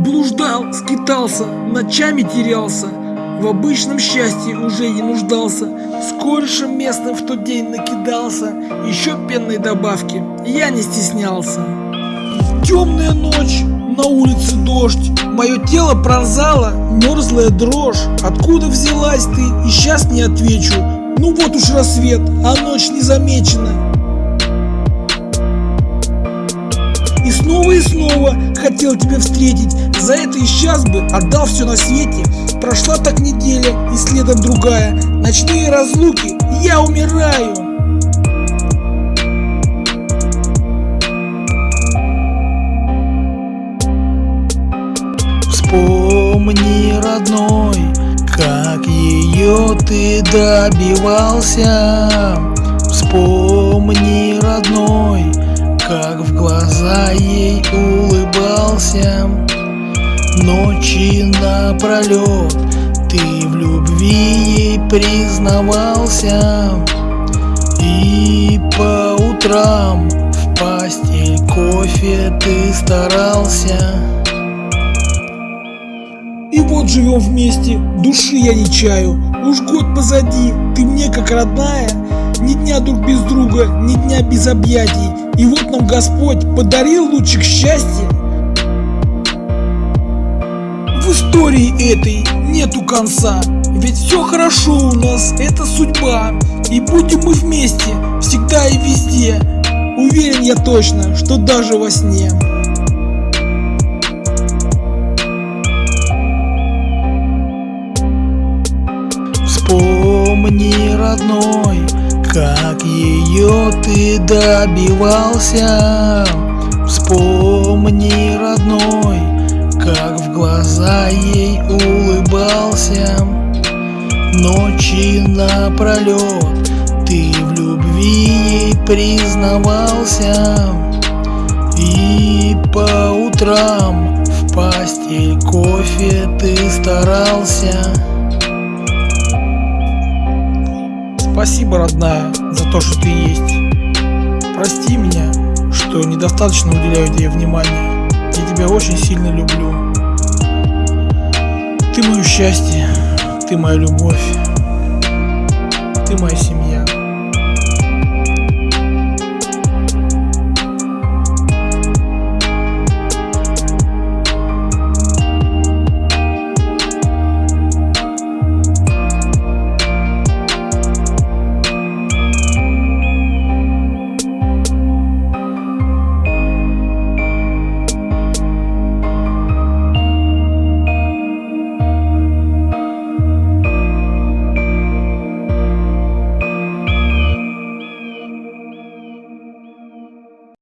Блуждал, скитался, ночами терялся, в обычном счастье уже не нуждался, с корешем местным в тот день накидался, еще пенной добавки я не стеснялся. Темная ночь, на улице дождь, мое тело пронзала мерзлая дрожь. Откуда взялась ты, и сейчас не отвечу, ну вот уж рассвет, а ночь не И снова и снова хотел тебя встретить, за это и сейчас бы отдал все на свете. Прошла так неделя и следом другая, ночные разлуки, я умираю. Вспомни, родной, как ее ты добивался Вспомни, родной, как в глаза ей улыбался. Ночи напролет ты в любви ей признавался. И по утрам в постель кофе ты старался. И вот живем вместе, души я не чаю. Уж год позади, ты мне как родная Ни дня друг без друга, ни дня без объятий и вот нам Господь подарил лучик счастья. В истории этой нету конца, ведь все хорошо у нас, это судьба. И будем мы вместе, всегда и везде. Уверен я точно, что даже во сне. Вспомни, родной, как ее ты добивался? Вспомни, родной, как в глаза ей улыбался. Ночи напролет ты в любви ей признавался. И по утрам в постель кофе ты старался Спасибо, родная, за то, что ты есть. Прости меня, что недостаточно уделяю тебе внимания. Я тебя очень сильно люблю. Ты мое счастье, ты моя любовь.